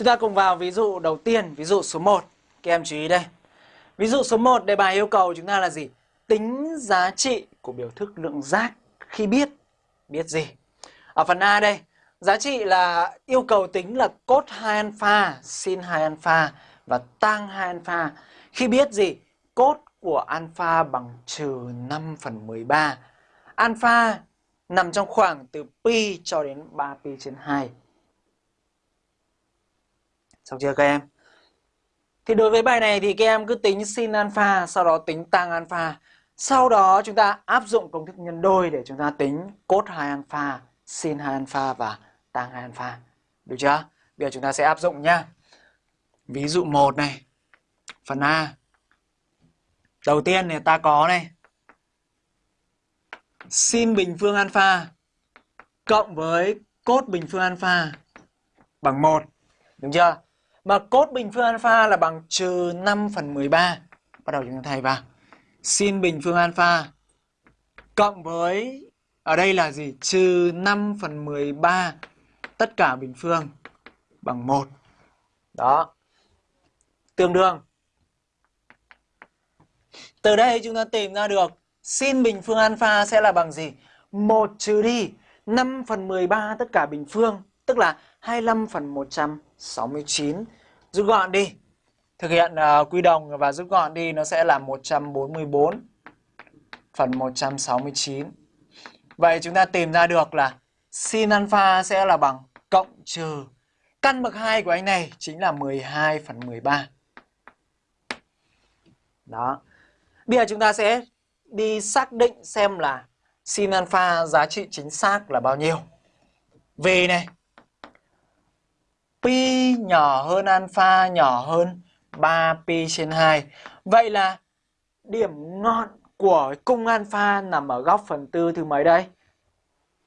Chúng ta cùng vào ví dụ đầu tiên, ví dụ số 1. Các em chú ý đây. Ví dụ số 1 đề bài yêu cầu chúng ta là gì? Tính giá trị của biểu thức lượng giác khi biết biết gì? Ở phần A đây, giá trị là yêu cầu tính là cos 2 alpha, sin 2 alpha và tan 2 alpha. Khi biết gì? Cos của alpha bằng trừ 5 phần 13. Alpha nằm trong khoảng từ pi cho đến 3pi trên 2. Xong chưa các em? Thì đối với bài này thì các em cứ tính sin alpha, sau đó tính tan alpha. Sau đó chúng ta áp dụng công thức nhân đôi để chúng ta tính cos 2 alpha, sin 2 alpha và tan 2 alpha. Được chưa? Bây giờ chúng ta sẽ áp dụng nhá. Ví dụ 1 này. Phần A. Đầu tiên thì ta có này. Sin bình phương alpha cộng với cos bình phương alpha bằng 1. Đúng chưa? Mà cos bình phương alpha là bằng trừ 5 phần 13. Bắt đầu chúng ta thay vào. Sin bình phương alpha cộng với ở đây là gì? Trừ 5 phần 13 tất cả bình phương bằng 1. Đó. Tương đương. Từ đây chúng ta tìm ra được sin bình phương alpha sẽ là bằng gì? 1 trừ đi 5 phần 13 tất cả bình phương, tức là 25 phần 100. 69 Rút gọn đi. Thực hiện uh, quy đồng và rút gọn đi nó sẽ là 144 phần 169. Vậy chúng ta tìm ra được là sin alpha sẽ là bằng cộng trừ căn bậc 2 của anh này chính là 12 phần 13. Đó. Bây giờ chúng ta sẽ đi xác định xem là sin alpha giá trị chính xác là bao nhiêu. Vì này, pi nhỏ hơn alpha nhỏ hơn 3 pi trên 2. Vậy là điểm ngọn của cung alpha nằm ở góc phần tư thứ mấy đây?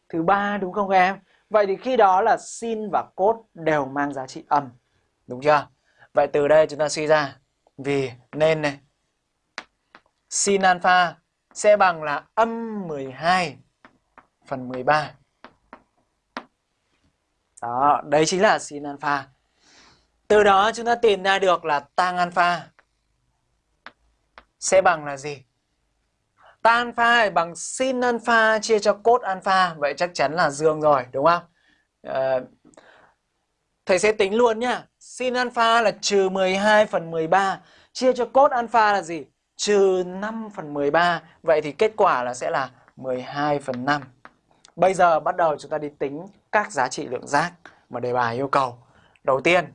Thứ ba đúng không em? Vậy thì khi đó là sin và cos đều mang giá trị âm. Đúng chưa? Vậy từ đây chúng ta suy ra, vì nên này, sin alpha sẽ bằng là âm 12 phần 13. Đó, đấy chính là sin alpha. Từ đó chúng ta tìm ra được là tan alpha sẽ bằng là gì? Tan alpha bằng sin alpha chia cho cos alpha, vậy chắc chắn là dương rồi, đúng không? À, thầy sẽ tính luôn nhá. Sin alpha là trừ 12 phần 13, chia cho cos alpha là gì? Trừ 5 phần 13, vậy thì kết quả là sẽ là 12 phần 5. Bây giờ bắt đầu chúng ta đi tính các giá trị lượng giác mà đề bài yêu cầu. Đầu tiên,